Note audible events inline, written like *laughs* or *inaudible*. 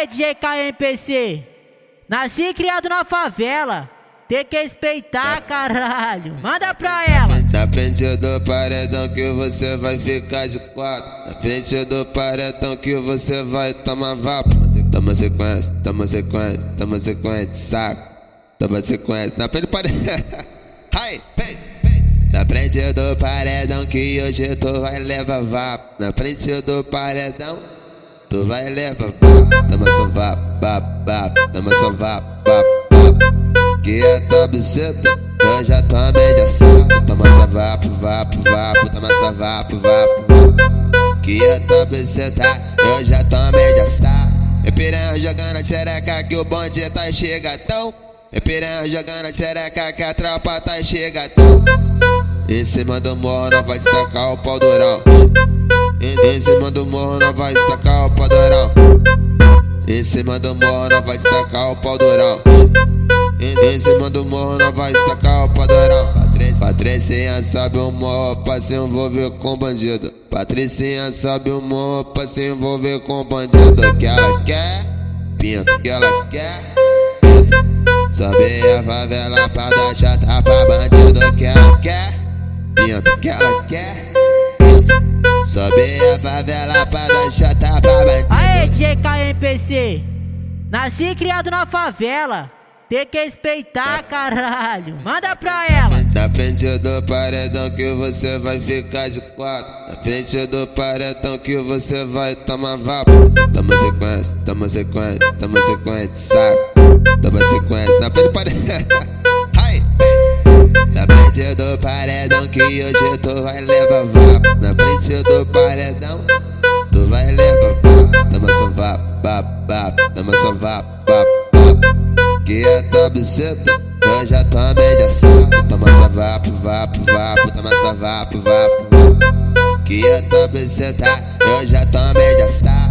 Aê, DJ KMPC. Nasci e criado na favela. Tem que respeitar, caralho. Manda pra ela. Na frente do paredão que você vai ficar de quatro. Na frente do paredão que você vai tomar vapo. Toma sequência, toma sequência, toma sequência, saco. Toma sequência. Na frente do paredão. *laughs* Ai, vem, vem. Na frente do paredão que hoje tu vai levar vapo. Na frente do paredão. Tu vai levar vapo. Toma só vapo, vapo, vapo. Toma só vapo, vapo, vapo. Que é tua buceta. Eu já tomei de assalto. Toma só vapo, vapo, vapo. Toma só vapo, vapo, vapo. Que é tua buceta. Eu já tomei de assalto. E piranha jogando a xereca que o bonde tá chegatão. E piranha jogando a xereca que a tropa tá chegatão. Em cima do morro vai destacar o pau durão. Em cima do morro não vai destacar o pau durão. Em cima do morro não vai destacar o pau durão. Em cima do morro não vai destacar o pau durão. Patricinha sobe o morro pra se envolver com bandido. Patricinha sobe o morro pra se envolver com bandido. Que ela quer, pinto que ela quer. Sobe a favela pra dar chata pra bandido. Que ela quer, pinto que ela quer. Sobe a favela pra dar chata pra bandido. Aê, DJ KMPC. Nasci e criado na favela. Tem que respeitar, caralho. Manda pra ela. Na frente do paredão que você vai ficar de quatro. Na frente do paredão que você vai tomar vapo. Toma sequência, toma sequência, toma sequência, saco. Toma sequência, na frente do paredão. *laughs* Frente do paredão que hoje tu vai levar vapo. Na frente do paredão, tu vai levar vapo. Toma só vapo, vapo, vapo. Toma só vapo, vapo, vapo. Que é tua buceta. Eu já tomei de assalto. Toma só vapo, vapo, vapo. Toma só vapo, vapo, vapo. Que eu tô buceta. Eu já tomei de assalto.